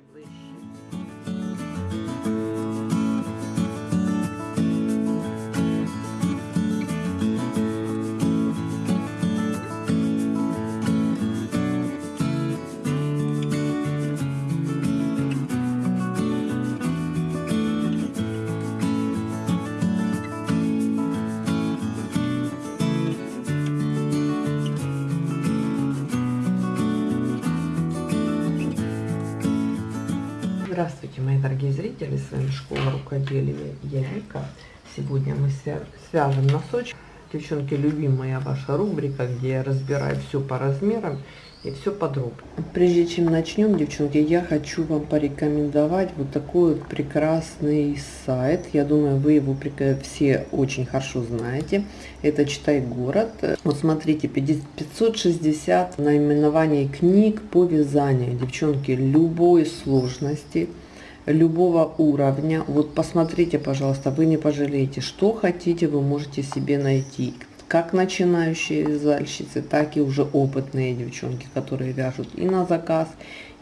beijo. Мои дорогие зрители, с вами Школа Рукоделия, я. Сегодня мы свя свяжем носочки. Девчонки, любимая ваша рубрика, где я разбираю все по размерам и все подробно. Прежде чем начнем, девчонки, я хочу вам порекомендовать вот такой вот прекрасный сайт. Я думаю, вы его все очень хорошо знаете. Это Читай город. Вот смотрите, 560 наименований книг по вязанию. Девчонки, любой сложности любого уровня. Вот посмотрите, пожалуйста, вы не пожалеете, что хотите, вы можете себе найти как начинающие вязальщицы, так и уже опытные девчонки, которые вяжут и на заказ,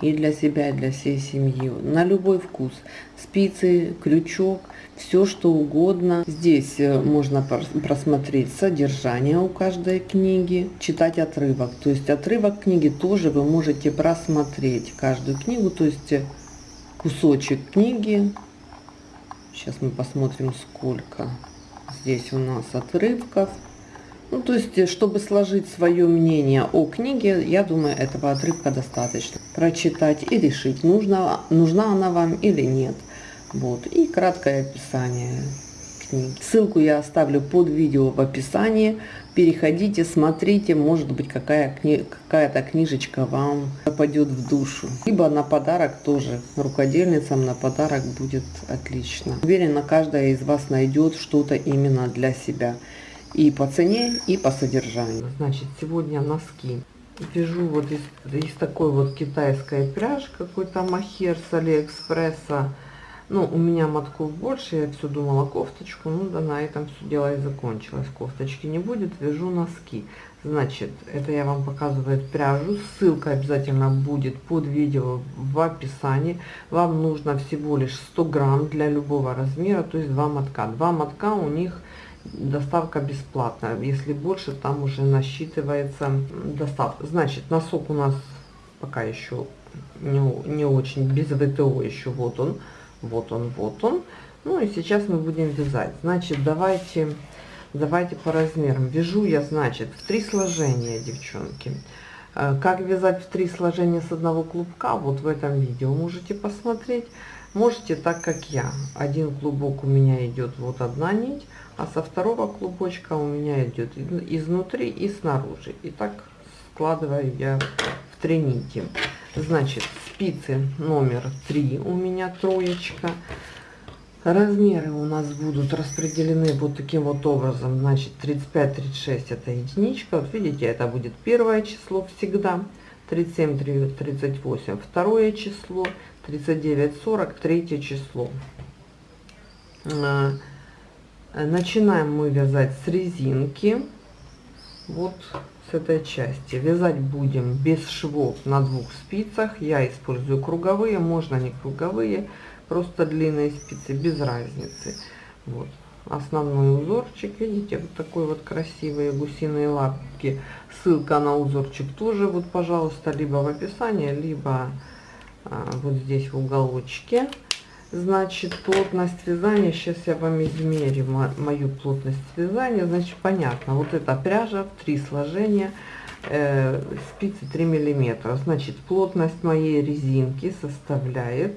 и для себя, и для всей семьи. На любой вкус. Спицы, крючок, все что угодно. Здесь э, можно просмотреть содержание у каждой книги, читать отрывок. То есть отрывок книги тоже вы можете просмотреть каждую книгу, то есть э, кусочек книги. Сейчас мы посмотрим сколько здесь у нас отрывков. Ну, то есть, э, чтобы сложить свое мнение о книге, я думаю, этого отрывка достаточно. Прочитать и решить, нужна, нужна она вам или нет. Вот. И краткое описание книги. Ссылку я оставлю под видео в описании. Переходите, смотрите, может быть, какая какая-то книжечка вам попадет в душу. Либо на подарок тоже, рукодельницам на подарок будет отлично. Уверена, каждая из вас найдет что-то именно для себя и по цене, и по содержанию. Значит, сегодня носки. Вяжу вот из, из такой вот китайской пряжи, какой-то махер с Алиэкспресса. Ну, у меня мотков больше, я все думала кофточку, ну да, на этом все дело и закончилось. Кофточки не будет, вяжу носки. Значит, это я вам показываю пряжу, ссылка обязательно будет под видео в описании. Вам нужно всего лишь 100 грамм для любого размера, то есть два мотка. Два мотка у них доставка бесплатная. Если больше, там уже насчитывается доставка. Значит, носок у нас пока еще не, не очень, без ВТО еще. Вот он, вот он, вот он. Ну и сейчас мы будем вязать. Значит, давайте, давайте по размерам. Вяжу я, значит, в три сложения, девчонки. Э, как вязать в три сложения с одного клубка, вот в этом видео можете посмотреть. Можете так, как я. Один клубок у меня идет вот одна нить, а со второго клубочка у меня идет изнутри и снаружи. И так складываю я в три нити. Значит, спицы номер три у меня троечка. Размеры у нас будут распределены вот таким вот образом. Значит, 35-36 это единичка. Вот видите, это будет первое число всегда. 37, 38 второе число. 39, 40, третье число. А, начинаем мы вязать с резинки. Вот этой части. Вязать будем без швов на двух спицах. Я использую круговые, можно не круговые, просто длинные спицы, без разницы. Вот основной узорчик видите вот такой вот красивые гусиные лапки ссылка на узорчик тоже вот пожалуйста либо в описании либо а, вот здесь в уголочке. Значит, плотность вязания, сейчас я вам измерю мою плотность вязания. Значит, понятно, вот эта пряжа три сложения, э, спицы 3 миллиметра. Значит, плотность моей резинки составляет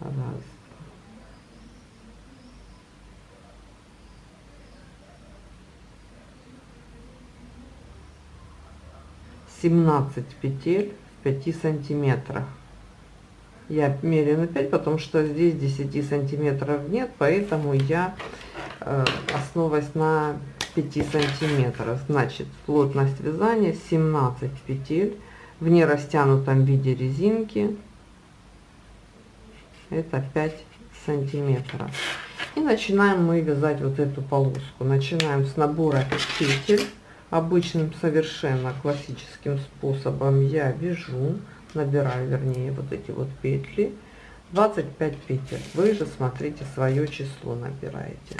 раз, 17 петель в 5 сантиметрах. Я меряю на 5, потому что здесь 10 сантиметров нет, поэтому я э, основываюсь на 5 сантиметров. Значит, плотность вязания 17 петель в нерастянутом виде резинки. Это 5 сантиметров. И начинаем мы вязать вот эту полоску. Начинаем с набора петель обычным совершенно классическим способом я вяжу, набираю, вернее, вот эти вот петли. 25 петель. Вы же смотрите свое число набираете.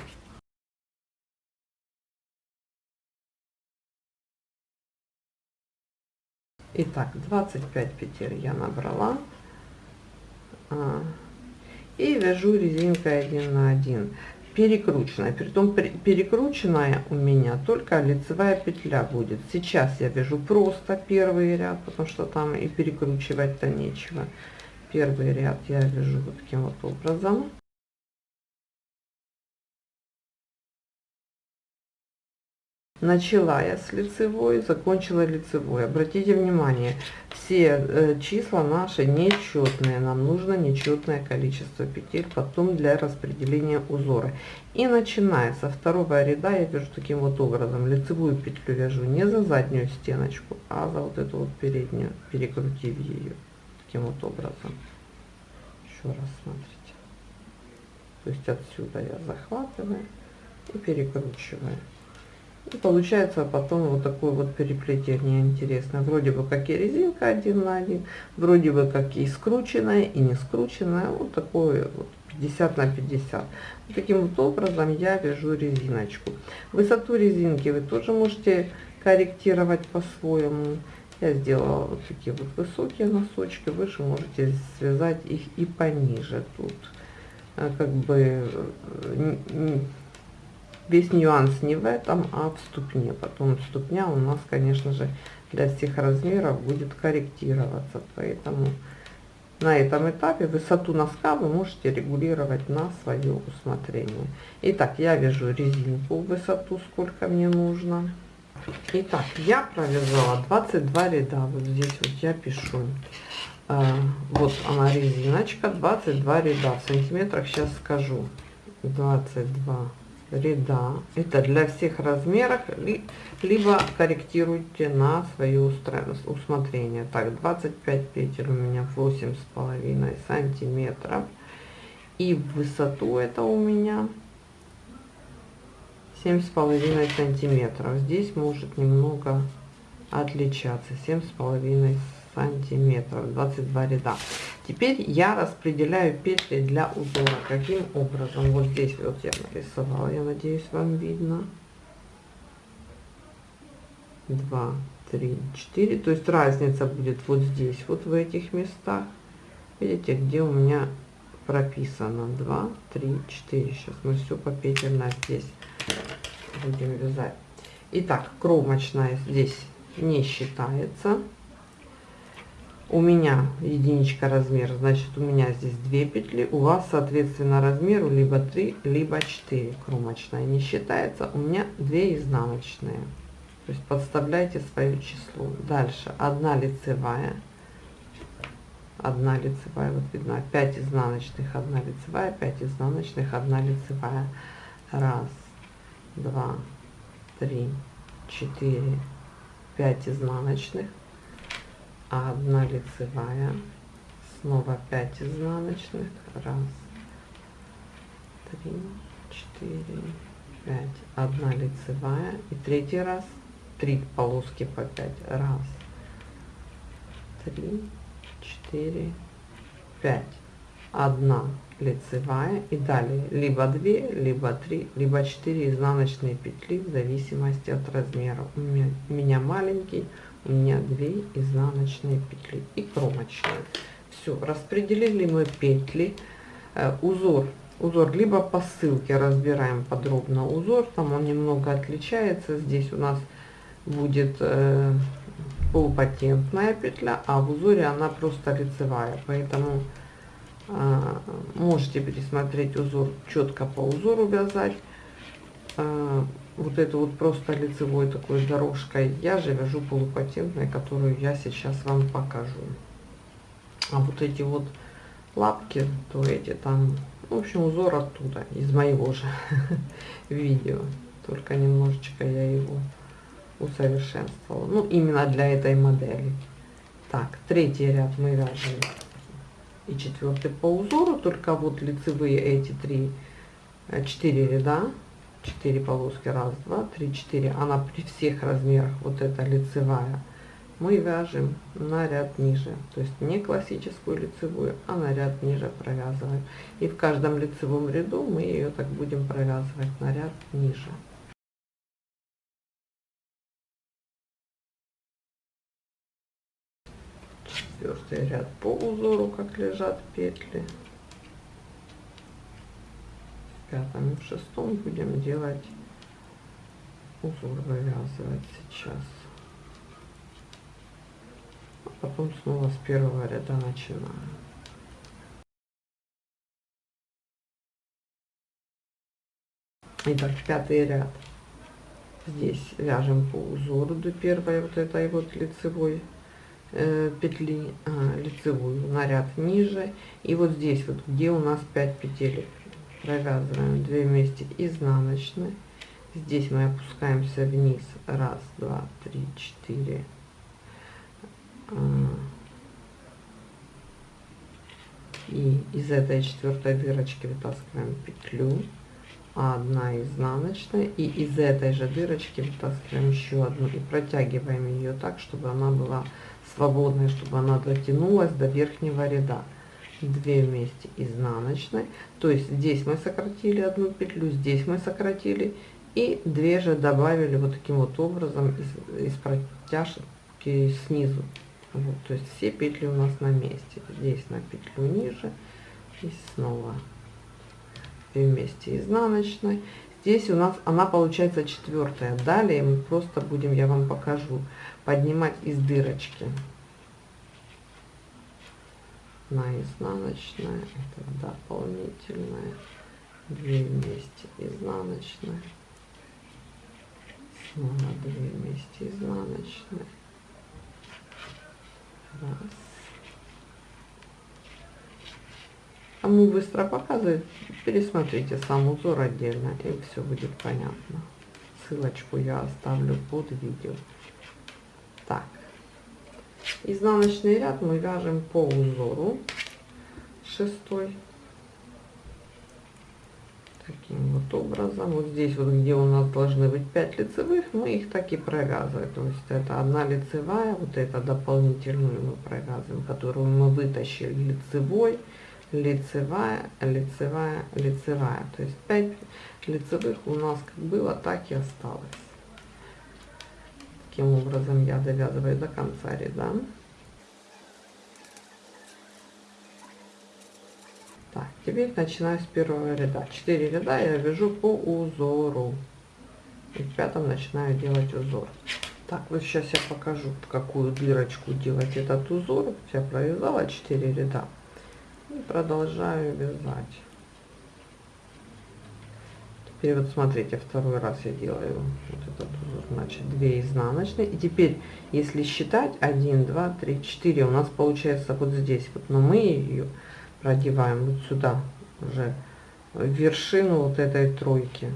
Итак, 25 петель я набрала. А, и вяжу резинкой 1 на 1 перекрученная. Притом перекрученная у меня только лицевая петля будет. Сейчас я вяжу просто первый ряд потому что там и перекручивать то нечего. Первый ряд я вяжу вот таким вот образом начала я с лицевой закончила лицевой. Обратите внимание все э, числа наши нечетные. Нам нужно нечетное количество петель потом для распределения узора. И начиная со второго ряда я вяжу таким вот образом. Лицевую петлю вяжу не за заднюю стеночку а за вот эту вот переднюю перекрутив ее. Таким вот образом. Еще раз смотрите. То есть отсюда я захватываю и перекручиваю и получается потом вот такое вот переплетение интересно. Вроде бы как и резинка один на один, вроде бы как и скрученная, и не скрученная. Вот такое вот 50 на 50. Вот таким вот образом я вяжу резиночку. Высоту резинки вы тоже можете корректировать по-своему. Я сделала вот такие вот высокие носочки. Вы же можете связать их и пониже тут. А как бы Весь нюанс не в этом, а в ступне. Потом ступня у нас, конечно же, для всех размеров будет корректироваться. Поэтому на этом этапе высоту носка вы можете регулировать на свое усмотрение. Итак, я вяжу резинку в высоту, сколько мне нужно. Итак, я провязала 22 ряда. Вот здесь вот я пишу. Э, вот она резиночка, 22 ряда. В сантиметрах сейчас скажу. 22 ряда. Это для всех размеров, либо корректируйте на свое усмотрение. Так, 25 петель у меня 8 с половиной сантиметров. И в высоту это у меня 7 с половиной сантиметров. Здесь может немного отличаться. 7 с половиной сантиметров 22 ряда. Теперь я распределяю петли для узора. Каким образом? Вот здесь вот я нарисовала я надеюсь вам видно. 2 3 4 то есть разница будет вот здесь вот в этих местах. Видите где у меня прописано? 2 3 4 сейчас мы все по петельно здесь будем вязать. Итак, кромочная здесь не считается у меня единичка размер значит у меня здесь 2 петли у вас соответственно размеру либо 3 либо 4 кромочная не считается у меня 2 изнаночные. То есть подставляйте свое число. Дальше. 1 лицевая. 1 лицевая вот видно. 5 изнаночных 1 лицевая 5 изнаночных 1 лицевая. Раз два три четыре пять изнаночных одна лицевая снова 5 изнаночных. Раз три четыре пять. Одна лицевая и третий раз. Три полоски по 5 раз три четыре пять. Одна лицевая и далее. Либо 2 либо 3 либо 4 изнаночные петли в зависимости от размера. У меня, у меня маленький у меня 2 изнаночные петли и кромочные. Все распределили мы петли. Э, узор узор либо по ссылке разбираем подробно узор там он немного отличается. Здесь у нас будет э, полупатентная петля а в узоре она просто лицевая. Поэтому э, можете пересмотреть узор четко по узору вязать. Э, вот эту вот просто лицевой такой дорожкой. Я же вяжу полупатентной которую я сейчас вам покажу. А вот эти вот лапки то эти там в общем узор оттуда из моего же видео. Только немножечко я его усовершенствовала. Ну именно для этой модели. Так третий ряд мы вяжем. И четвертый по узору только вот лицевые эти три э, четыре ряда 4 полоски, раз, два, три, четыре, она при всех размерах, вот эта лицевая, мы вяжем на ряд ниже, то есть не классическую лицевую, а на ряд ниже провязываем. И в каждом лицевом ряду мы ее так будем провязывать на ряд ниже. Четвертый ряд по узору, как лежат петли. Пятом и в шестом будем делать узор вывязывать сейчас потом снова с первого ряда начинаю. Итак, пятый ряд. Здесь вяжем по узору до первой вот этой вот лицевой э, петли, а, лицевую на ряд ниже. И вот здесь вот, где у нас 5 петель, провязываем 2 вместе изнаночной. Здесь мы опускаемся вниз. Раз, два, три, четыре, и из этой четвертой дырочки вытаскиваем петлю. Одна изнаночная. И из этой же дырочки вытаскиваем еще одну и протягиваем ее так чтобы она была свободной чтобы она дотянулась до верхнего ряда 2 вместе изнаночной то есть здесь мы сократили одну петлю здесь мы сократили и две же добавили вот таким вот образом из, из протяжки снизу вот, то есть все петли у нас на месте. Здесь на петлю ниже и снова вместе изнаночной. Здесь у нас она получается четвертая. Далее мы просто будем, я вам покажу, поднимать из дырочки на изнаночная, это дополнительная, две вместе изнаночная, снова две вместе изнаночная Раз. Кому быстро показывает, пересмотрите сам узор отдельно, и все будет понятно. Ссылочку я оставлю под видео. Так, изнаночный ряд мы вяжем по узору шестой таким вот образом. Вот здесь вот, где у нас должны быть 5 лицевых, мы их так и провязываем. То есть это одна лицевая, вот это дополнительную мы провязываем, которую мы вытащили лицевой, лицевая, лицевая, лицевая. То есть 5 лицевых у нас как было, так и осталось. Таким образом я довязываю до конца ряда. Так, теперь начинаю с первого ряда. 4 ряда я вяжу по узору. И в пятом начинаю делать узор. Так, вот сейчас я покажу, в какую дырочку делать этот узор. Я провязала 4 ряда. И продолжаю вязать. Теперь вот смотрите, второй раз я делаю вот этот значит 2 изнаночные. И теперь, если считать 1, 2, 3, 4, у нас получается вот здесь вот, но мы ее продеваем вот сюда уже вершину вот этой тройки.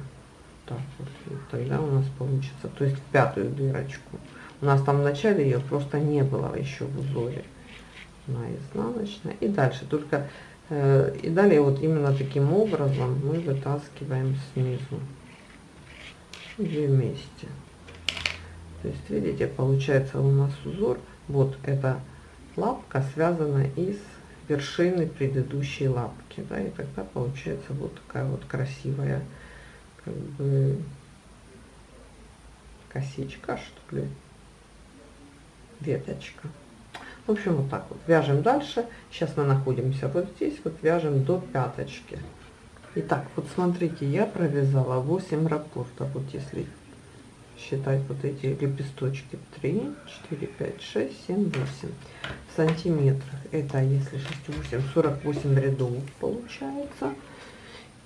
Так вот, тогда у нас получится, то есть в пятую дырочку. У нас там в начале ее просто не было еще в узоре. На изнаночная. И дальше только э, и далее вот именно таким образом мы вытаскиваем снизу две вместе. То есть видите, получается у нас узор. Вот эта лапка связана из вершины предыдущей лапки, да, и тогда получается вот такая вот красивая, как бы, косичка, что ли, веточка. В общем, вот так вот. Вяжем дальше. Сейчас мы находимся вот здесь, вот вяжем до пяточки. Итак, вот смотрите, я провязала 8 рапортов, вот если считать вот эти лепесточки 3 4 5 6 7 8 в сантиметрах это если 6 8 48 рядов получается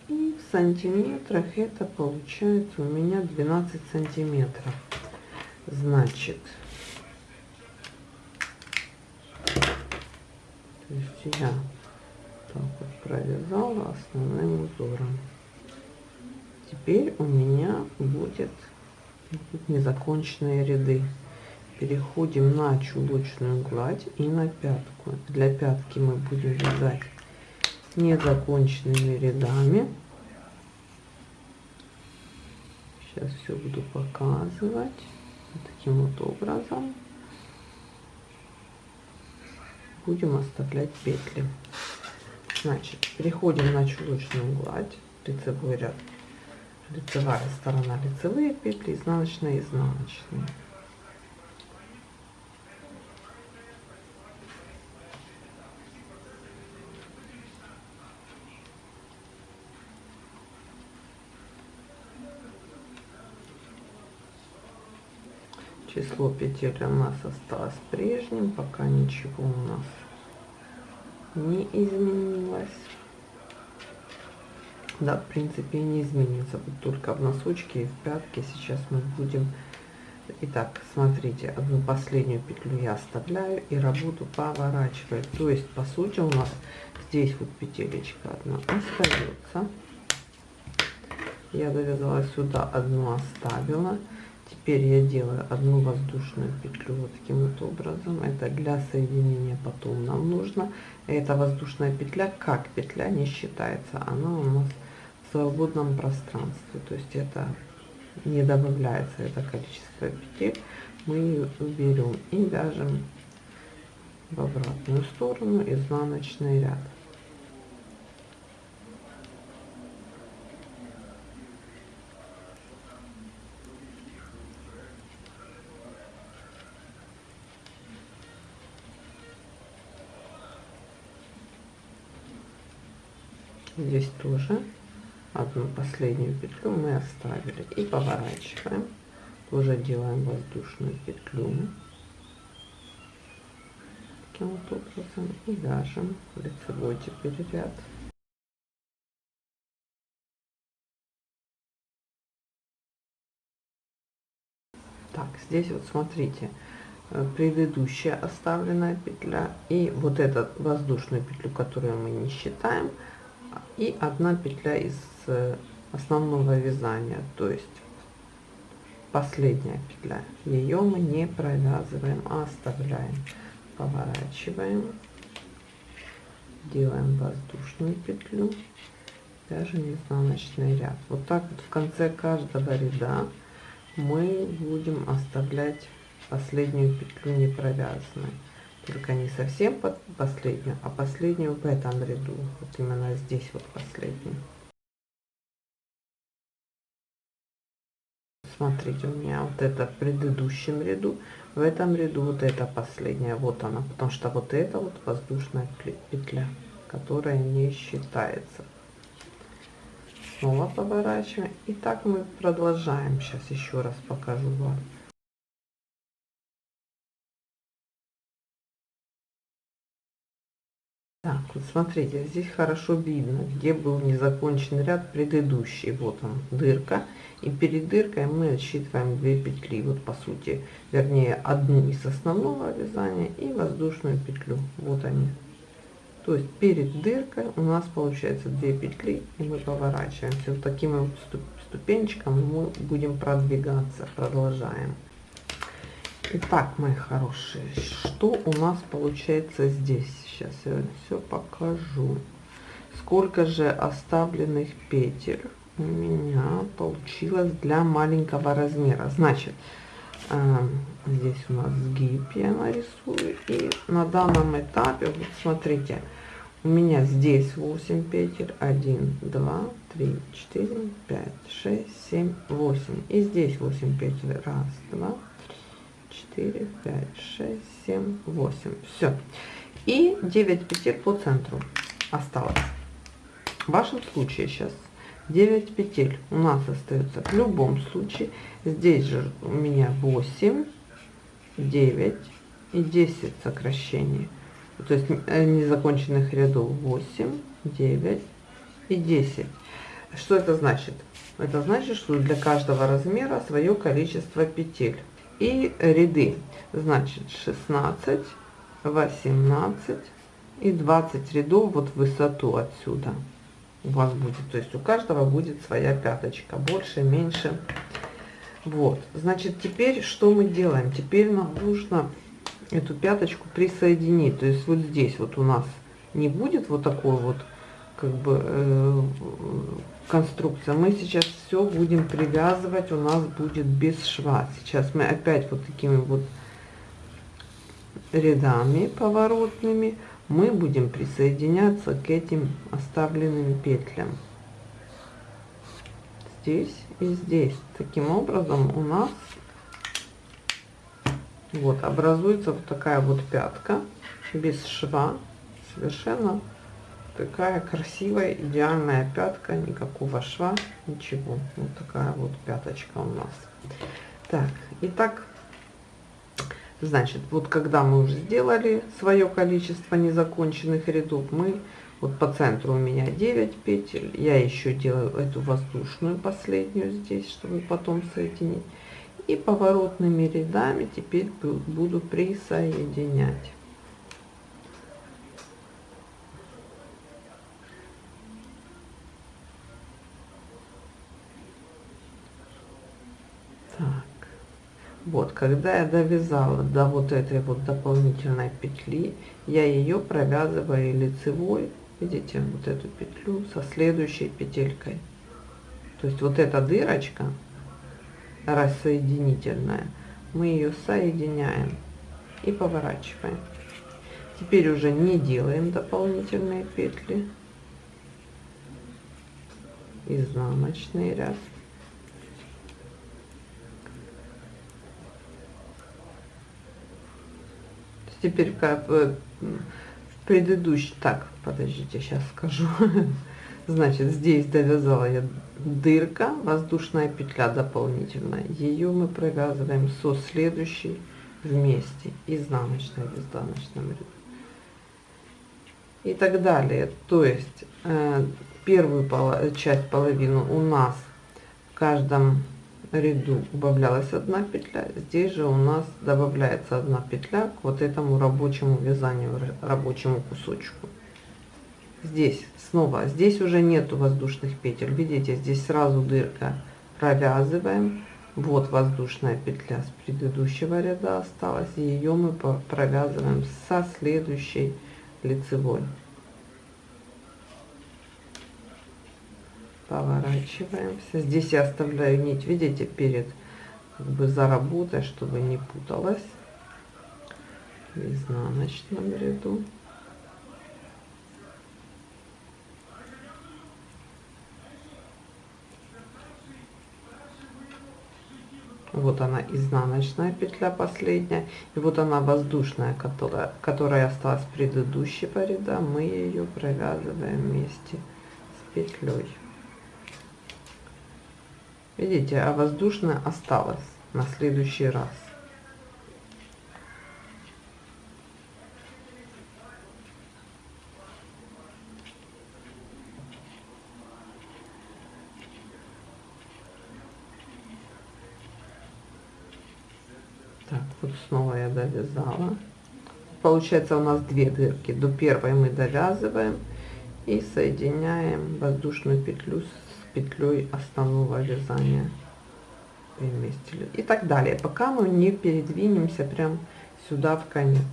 и в сантиметрах это получается у меня 12 сантиметров значит то есть я так вот провязала основным узором теперь у меня будет незаконченные ряды. Переходим на чулочную гладь и на пятку. Для пятки мы будем вязать незаконченными рядами. Сейчас все буду показывать таким вот образом. Будем оставлять петли. Значит, переходим на чулочную гладь, лицевой ряд, лицевая сторона, лицевые петли, изнаночная, изнаночная. Число петель у нас осталось прежним пока ничего у нас не изменилось да в принципе не изменится вот только в носочке и в пятке сейчас мы будем Итак, смотрите, одну последнюю петлю я оставляю и работу поворачиваю. То есть, по сути, у нас здесь вот петелечка одна остается. Я довязала сюда одну оставила. Теперь я делаю одну воздушную петлю вот таким вот образом. Это для соединения потом нам нужно. Эта воздушная петля как петля не считается. Она у нас в свободном пространстве. То есть это не добавляется это количество петель. Мы ее уберем и вяжем в обратную сторону изнаночный ряд. Здесь тоже одну последнюю петлю мы оставили. И поворачиваем. Тоже делаем воздушную петлю. Таким вот образом. И вяжем лицевой теперь ряд так здесь вот смотрите. Э, предыдущая оставленная петля и вот эту воздушную петлю которую мы не считаем и одна петля из э, основного вязания то есть последняя петля. Ее мы не провязываем а оставляем. Поворачиваем делаем воздушную петлю вяжем изнаночный ряд. Вот так вот в конце каждого ряда мы будем оставлять последнюю петлю не провязанной только не совсем под последнюю, а последнюю в этом ряду. Вот именно здесь вот последнюю. Смотрите, у меня вот это в предыдущем ряду, в этом ряду вот это последняя, вот она, потому что вот это вот воздушная петля, которая не считается. Снова поворачиваем. И так мы продолжаем. Сейчас еще раз покажу вам. Так, вот смотрите, здесь хорошо видно, где был незакончен ряд предыдущий. Вот он, дырка. И перед дыркой мы отсчитываем 2 петли. Вот по сути, вернее, одну из основного вязания и воздушную петлю. Вот они. То есть перед дыркой у нас получается 2 петли и мы поворачиваемся. Вот таким вот ступенечком мы будем продвигаться. Продолжаем. Итак, мои хорошие, что у нас получается здесь? Сейчас я все покажу. Сколько же оставленных петель у меня получилось для маленького размера. Значит, э, здесь у нас сгиб я нарисую. И на данном этапе, вот смотрите, у меня здесь 8 петель. 1, 2, 3, 4, 5, 6, 7, 8. И здесь 8 петель. Раз, два, 4, 5, 6, 7, 8. Все. И 9 петель по центру осталось. В вашем случае сейчас 9 петель у нас остается в любом случае. Здесь же у меня 8, 9 и 10 сокращений. То есть э, незаконченных рядов 8, 9 и 10. Что это значит? Это значит, что для каждого размера свое количество петель и ряды. Значит, 16, 18 и 20 рядов вот в высоту отсюда у вас будет. То есть у каждого будет своя пяточка, больше, меньше. Вот, значит, теперь что мы делаем? Теперь нам нужно эту пяточку присоединить. То есть вот здесь вот у нас не будет вот такой вот как бы э, конструкция. Мы сейчас все будем привязывать, у нас будет без шва. Сейчас мы опять вот такими вот рядами поворотными мы будем присоединяться к этим оставленным петлям. Здесь и здесь. Таким образом у нас вот образуется вот такая вот пятка без шва. Совершенно такая красивая, идеальная пятка, никакого шва, ничего. Вот такая вот пяточка у нас. Так, итак, значит, вот когда мы уже сделали свое количество незаконченных рядов, мы вот по центру у меня 9 петель, я еще делаю эту воздушную последнюю здесь, чтобы потом соединить. И поворотными рядами теперь буду присоединять. Вот, когда я довязала до вот этой вот дополнительной петли, я ее провязываю лицевой, видите, вот эту петлю со следующей петелькой. То есть вот эта дырочка рассоединительная, мы ее соединяем и поворачиваем. Теперь уже не делаем дополнительные петли. Изнаночный ряд. Теперь как э, предыдущий, так, подождите, сейчас скажу. Значит, здесь довязала я дырка, воздушная петля дополнительная. Ее мы провязываем со следующей вместе, изнаночной в изнаночном ряду. И так далее. То есть э, первую поло часть половину у нас в каждом ряду убавлялась одна петля здесь же у нас добавляется одна петля к вот этому рабочему вязанию рабочему кусочку. Здесь снова здесь уже нету воздушных петель. Видите здесь сразу дырка провязываем. Вот воздушная петля с предыдущего ряда осталась ее мы провязываем со следующей лицевой поворачиваемся. Здесь я оставляю нить видите перед как бы за работой чтобы не путалась. В изнаночном ряду. Вот она изнаночная петля последняя и вот она воздушная которая которая осталась предыдущего ряда мы ее провязываем вместе с петлей Видите, а воздушная осталась на следующий раз. Так, вот снова я довязала. Получается у нас две дырки. До первой мы довязываем и соединяем воздушную петлю с петлей основного вязания вместе и так далее. Пока мы не передвинемся прям сюда в конец.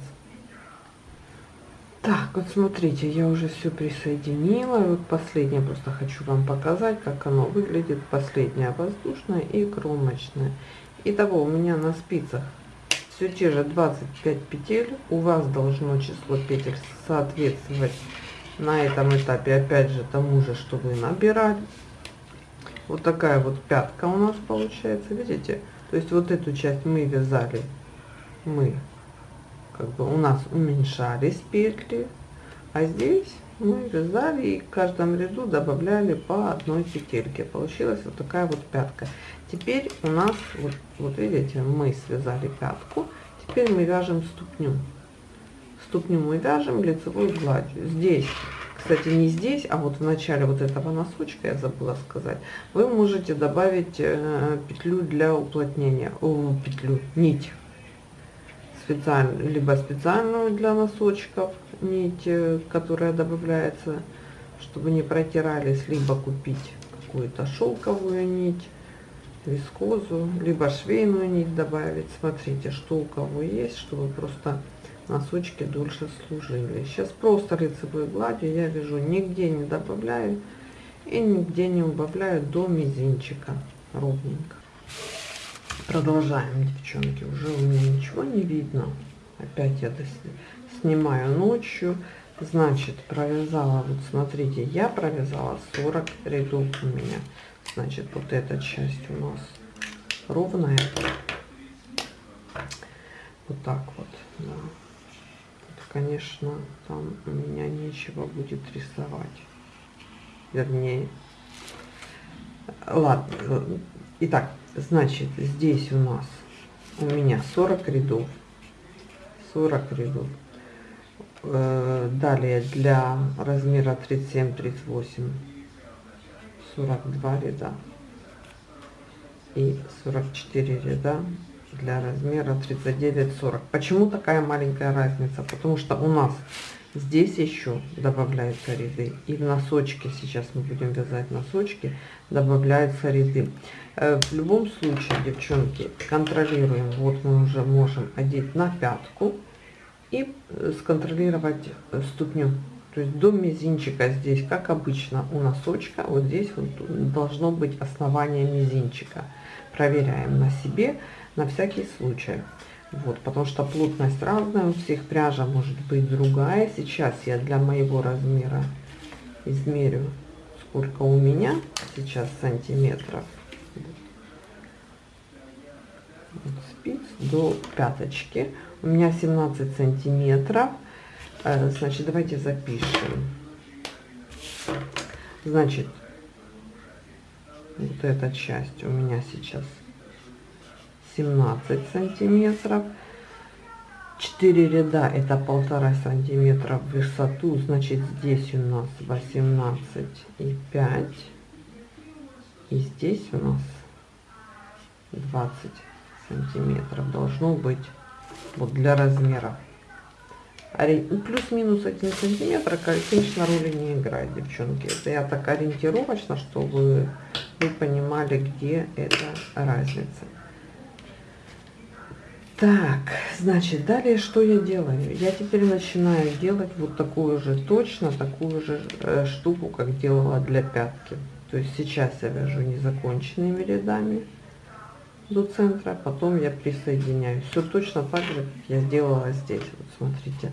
Так вот смотрите я уже все присоединила. И вот последнее просто хочу вам показать как оно выглядит. Последняя воздушная и кромочная Итого у меня на спицах все те же 25 петель. У вас должно число петель соответствовать на этом этапе опять же тому же что вы набирали вот такая вот пятка у нас получается видите? То есть вот эту часть мы вязали мы как бы у нас уменьшались петли а здесь мы вязали и в каждом ряду добавляли по одной петельке. Получилась вот такая вот пятка. Теперь у нас вот, вот видите мы связали пятку теперь мы вяжем ступню. Ступню мы вяжем лицевой гладью. Здесь кстати, не здесь, а вот в начале вот этого носочка, я забыла сказать, вы можете добавить э, петлю для уплотнения, о, петлю, нить, специальную, либо специальную для носочков, нить, э, которая добавляется, чтобы не протирались, либо купить какую-то шелковую нить, вискозу, либо швейную нить добавить. Смотрите, что у кого есть, чтобы просто носочки дольше служили. Сейчас просто лицевой гладью я вяжу, нигде не добавляю и нигде не убавляю до мизинчика ровненько. Продолжаем, девчонки. Уже у меня ничего не видно. Опять я снимаю ночью. Значит, провязала, вот смотрите, я провязала 40 рядов у меня. Значит, вот эта часть у нас ровная. Вот так вот, да. Конечно, там у меня нечего будет рисовать. Вернее, ладно. Итак, значит, здесь у нас у меня 40 рядов. 40 рядов. Э, далее для размера 37-38 42 ряда и 44 ряда для размера 39-40. Почему такая маленькая разница? Потому что у нас здесь еще добавляются ряды. И в носочке, сейчас мы будем вязать носочки, добавляются ряды. Э, в любом случае, девчонки, контролируем. Вот мы уже можем одеть на пятку и э, сконтролировать э, ступню. То есть до мизинчика здесь, как обычно у носочка, вот здесь вот должно быть основание мизинчика. Проверяем на себе на всякий случай. Вот, потому что плотность разная, у всех пряжа может быть другая. Сейчас я для моего размера измерю, сколько у меня сейчас сантиметров. Вот, спиц до пяточки. У меня 17 сантиметров. Э, значит, давайте запишем. Значит, вот эта часть у меня сейчас 17 сантиметров. 4 ряда это полтора сантиметра в высоту значит здесь у нас 18 и 5 и здесь у нас 20 сантиметров должно быть вот для размера. Ну, плюс-минус 1 сантиметр конечно роли не играет девчонки. Это я так ориентировочно чтобы вы понимали где эта разница так, значит, далее что я делаю? Я теперь начинаю делать вот такую же, точно такую же э, штуку, как делала для пятки. То есть сейчас я вяжу незаконченными рядами до центра, потом я присоединяю. Все точно так же, как я сделала здесь. Вот смотрите,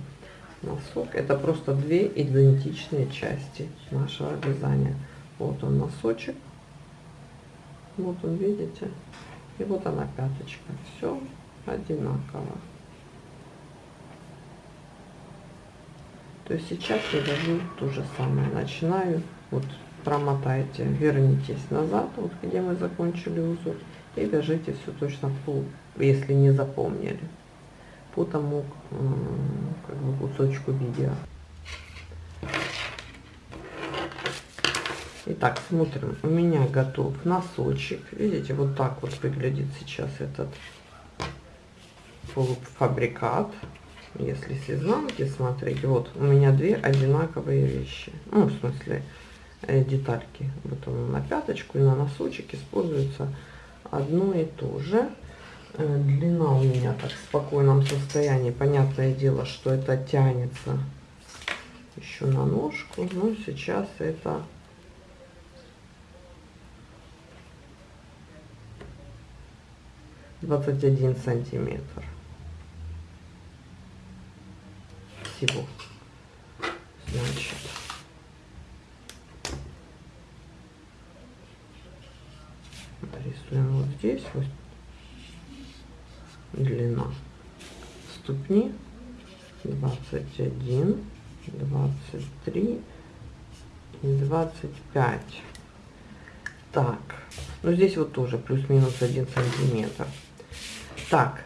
носок. Это просто две идентичные части нашего вязания. Вот он носочек. Вот он, видите? И вот она пяточка. Все одинаково. То есть сейчас я вяжу то же самое. Начинаю, вот промотайте, вернитесь назад, вот где мы закончили узор, и вяжите все точно по, если не запомнили, по тому как бы кусочку видео. Итак, смотрим. У меня готов носочек. Видите, вот так вот выглядит сейчас этот полуфабрикат. Если с изнанки смотреть, вот у меня две одинаковые вещи. Ну, в смысле, э, детальки. Вот он на пяточку и на носочек используется одно и то же. Э, длина у меня так в спокойном состоянии. Понятное дело, что это тянется еще на ножку. Но сейчас это двадцать один сантиметр. Всего. Значит, нарисуем вот здесь вот. Длина ступни 21 23 и 25 так ну здесь вот тоже плюс-минус 1 сантиметр. Так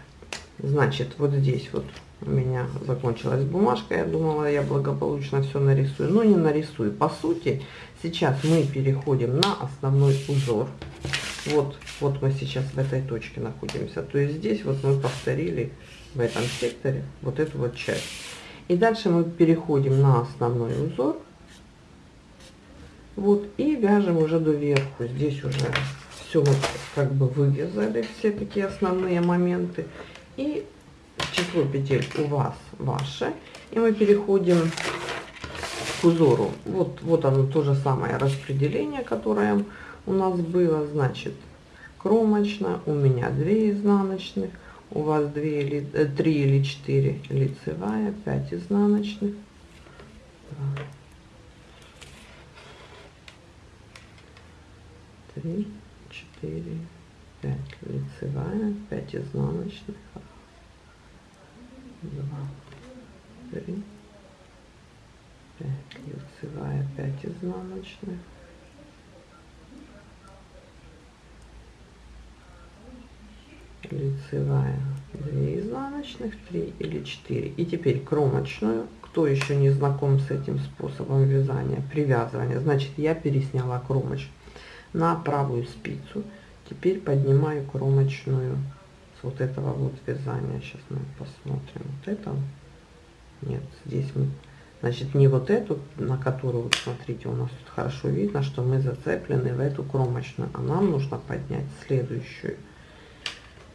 значит вот здесь вот у меня закончилась бумажка, я думала, я благополучно все нарисую, но не нарисую. По сути, сейчас мы переходим на основной узор. Вот, вот мы сейчас в этой точке находимся. То есть здесь вот мы повторили в этом секторе вот эту вот часть. И дальше мы переходим на основной узор. Вот, и вяжем уже до верху. Здесь уже все вот как бы вывязали, все такие основные моменты. И число петель у вас ваше. И мы переходим к узору. Вот, вот оно то же самое распределение, которое у нас было. Значит, кромочная, у меня 2 изнаночных, у вас 2 или 3 э, или 4 лицевая, 5 изнаночных. 2, 3, 4, 5 лицевая, 5 изнаночных, 2, 3, 5 лицевая, 5 изнаночных, лицевая. 2 изнаночных 3 или 4 и теперь кромочную. Кто еще не знаком с этим способом вязания? Привязывания значит я пересняла кромочную на правую спицу. Теперь поднимаю кромочную вот этого вот вязания. Сейчас мы посмотрим вот это. Нет здесь мы значит не вот эту на которую вот смотрите у нас тут хорошо видно что мы зацеплены в эту кромочную а нам нужно поднять следующую.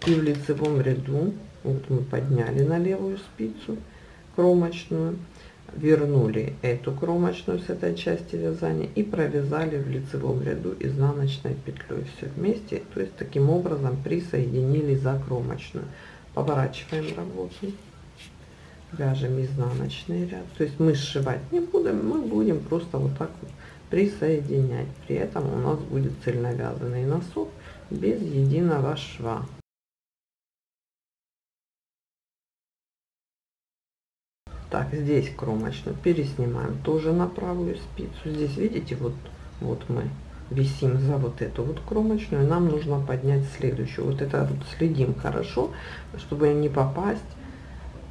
И в лицевом ряду вот мы подняли на левую спицу кромочную вернули эту кромочную с этой части вязания и провязали в лицевом ряду изнаночной петлей. Все вместе то есть таким образом присоединили за кромочную. Поворачиваем работу. Вяжем изнаночный ряд. То есть мы сшивать не будем мы будем просто вот так вот присоединять. При этом у нас будет цельновязанный носок без единого шва так здесь кромочную переснимаем тоже на правую спицу. Здесь видите вот вот мы висим за вот эту вот кромочную. Нам нужно поднять следующую. Вот это вот следим хорошо чтобы не попасть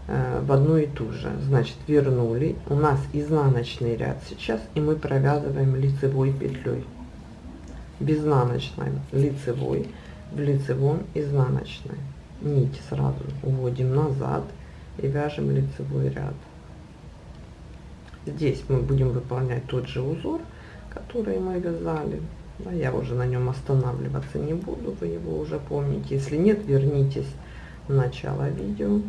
э, в одну и ту же. Значит вернули. У нас изнаночный ряд сейчас и мы провязываем лицевой петлей. Без изнаночной. Лицевой. В лицевом изнаночной. Нить сразу уводим назад и вяжем лицевой ряд Здесь мы будем выполнять тот же узор, который мы вязали. Я уже на нем останавливаться не буду, вы его уже помните. Если нет, вернитесь в начало видео.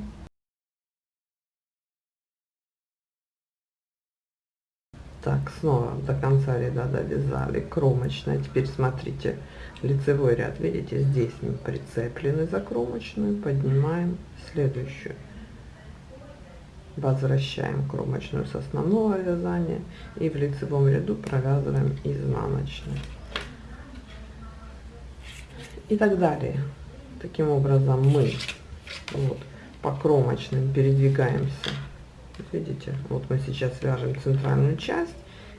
Так, снова до конца ряда довязали кромочная. Теперь смотрите, лицевой ряд, видите, здесь мы прицеплены за кромочную, поднимаем следующую возвращаем кромочную с основного вязания и в лицевом ряду провязываем изнаночный. И так далее. Таким образом мы вот по кромочным передвигаемся. Видите вот мы сейчас вяжем центральную часть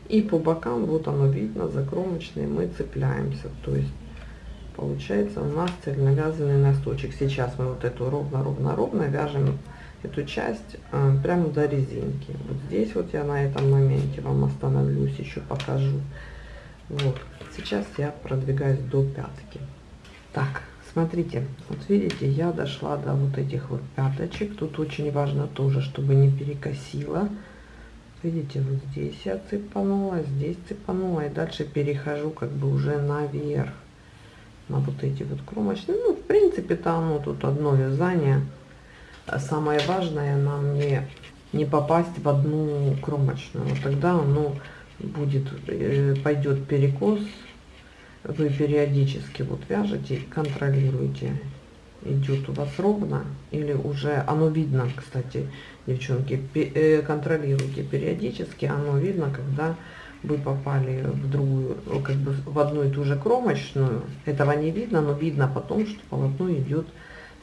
и по бокам вот оно видно за кромочные мы цепляемся. То есть получается у нас цельновязанный носочек. Сейчас мы вот эту ровно ровно ровно вяжем эту часть э, прямо до резинки. Вот здесь вот я на этом моменте вам остановлюсь, еще покажу. Вот, сейчас я продвигаюсь до пятки. Так, смотрите, вот видите, я дошла до вот этих вот пяточек. Тут очень важно тоже, чтобы не перекосило. Видите, вот здесь я цепанула, здесь цепанула, и дальше перехожу как бы уже наверх на вот эти вот кромочные. Ну, в принципе, там ну, тут одно вязание самое важное нам не, не попасть в одну кромочную. Тогда оно будет, э, пойдет перекос. Вы периодически вот вяжете, контролируете, идет у вас ровно или уже оно видно, кстати, девчонки, э, контролируйте периодически, оно видно, когда вы попали в другую, как бы в одну и ту же кромочную. Этого не видно, но видно потом, что полотно идет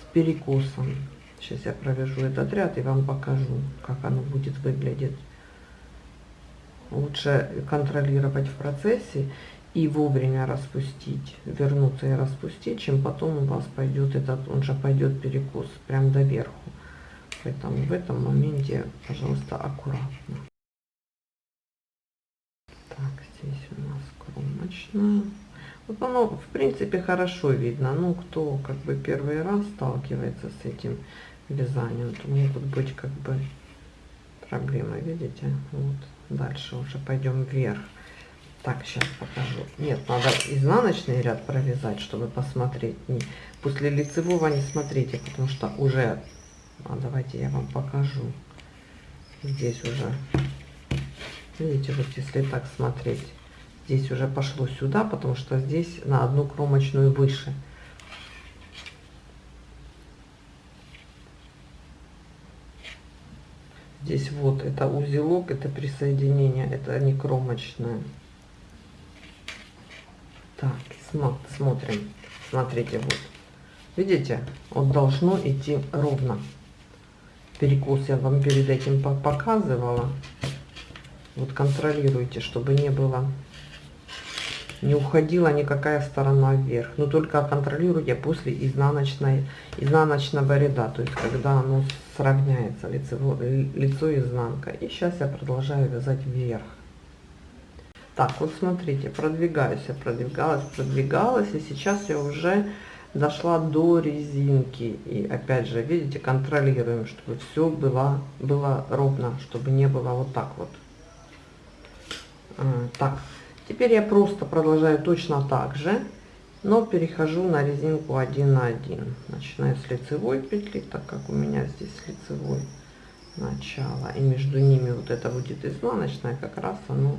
с перекосом. Сейчас я провяжу этот ряд и вам покажу, как оно будет выглядеть. Лучше контролировать в процессе и вовремя распустить, вернуться и распустить, чем потом у вас пойдет этот, он же пойдет перекос прям до верху. Поэтому в этом моменте, пожалуйста, аккуратно. Так, здесь у нас кромочная. Вот оно, в принципе, хорошо видно. Ну, кто как бы первый раз сталкивается с этим вязанием, то могут быть как бы проблемы, видите? Вот. Дальше уже пойдем вверх. Так, сейчас покажу. Нет, надо изнаночный ряд провязать, чтобы посмотреть. Не, после лицевого не смотрите, потому что уже А давайте я вам покажу. Здесь уже, видите, вот если так смотреть, здесь уже пошло сюда, потому что здесь на одну кромочную выше. Здесь вот это узелок, это присоединение, это не кромочное. Так, смотрим. Смотрите, вот. Видите, вот должно идти ровно. Перекус я вам перед этим показывала. Вот контролируйте, чтобы не было, не уходила никакая сторона вверх. Но только контролируйте после изнаночной, изнаночного ряда, то есть когда оно сравняется, лицево, лицо и изнанка. И сейчас я продолжаю вязать вверх. Так, вот смотрите, продвигаюсь, я продвигалась, продвигалась, и сейчас я уже дошла до резинки. И опять же, видите, контролируем, чтобы все было, было ровно, чтобы не было вот так вот. А, так, теперь я просто продолжаю точно так же, но перехожу на резинку 1 на 1. Начинаю с лицевой петли, так как у меня здесь лицевой начало. И между ними вот это будет изнаночная, как раз оно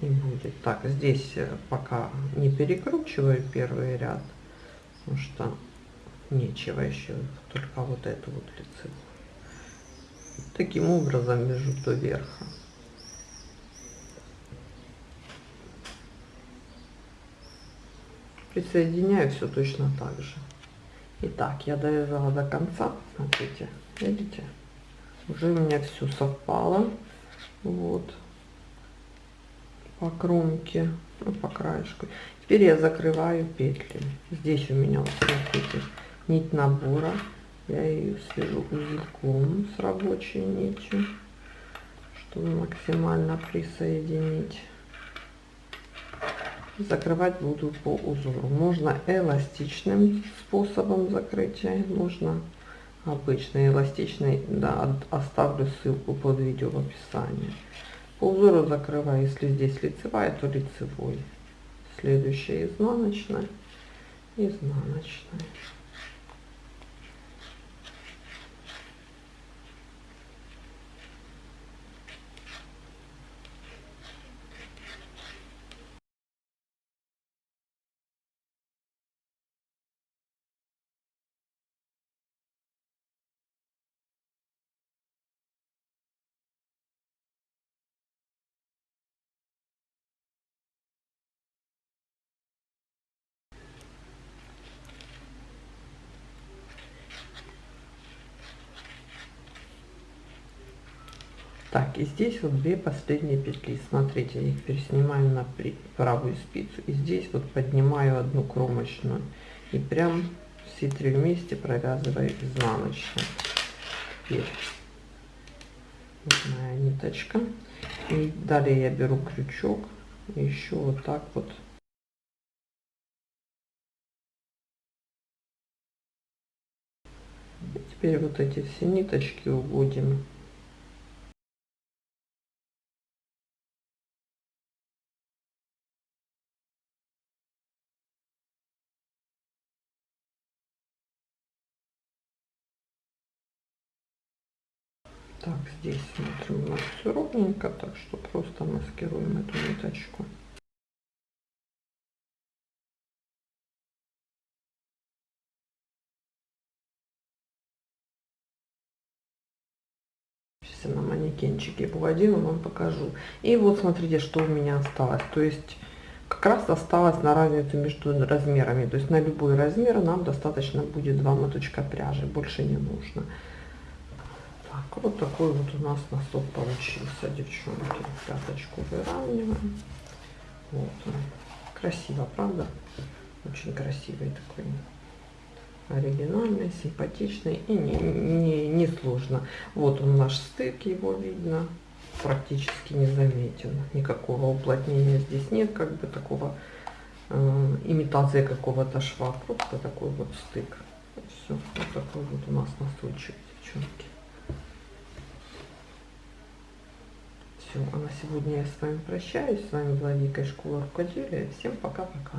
и будет. Так, здесь э, пока не перекручиваю первый ряд, потому что нечего еще, только вот эту вот лицевую. Таким образом вяжу до верха. Присоединяю все точно так же. Итак, я довязала до конца. Смотрите, видите? Уже у меня все совпало. Вот по кромке, ну, по краешку. Теперь я закрываю петли. Здесь у меня, вот, смотрите, нить набора. Я ее свяжу узелком с рабочей нитью, чтобы максимально присоединить. Закрывать буду по узору. Можно эластичным способом закрытия, можно обычный эластичный. Да, оставлю ссылку под видео в описании. По узору закрываю, если здесь лицевая, то лицевой. Следующая изнаночная, изнаночная. Так, и здесь вот две последние петли. Смотрите, я их переснимаю на правую спицу. И здесь вот поднимаю одну кромочную. И прям все три вместе провязываю изнаночную. Теперь вот ниточка. И далее я беру крючок. И еще вот так вот теперь вот эти все ниточки уводим Так, здесь смотрим, у нас все ровненько, так что просто маскируем эту ниточку. Сейчас я на манекенчике поводила, вам покажу. И вот смотрите, что у меня осталось. То есть как раз осталось на разницу между размерами. То есть на любой размер нам достаточно будет два моточка пряжи, больше не нужно. Так, вот такой вот у нас носок получился, девчонки. Пяточку выравниваем. Вот он. Красиво, правда? Очень красивый такой. Оригинальный, симпатичный и не, не, не сложно. Вот он наш стык, его видно. Практически не заметен. Никакого уплотнения здесь нет, как бы такого э, имитации какого-то шва. Просто такой вот стык. Все, вот такой вот у нас носочек, девчонки. Все, а на сегодня я с вами прощаюсь. С вами была Вика из школы рукоделия. Всем пока-пока.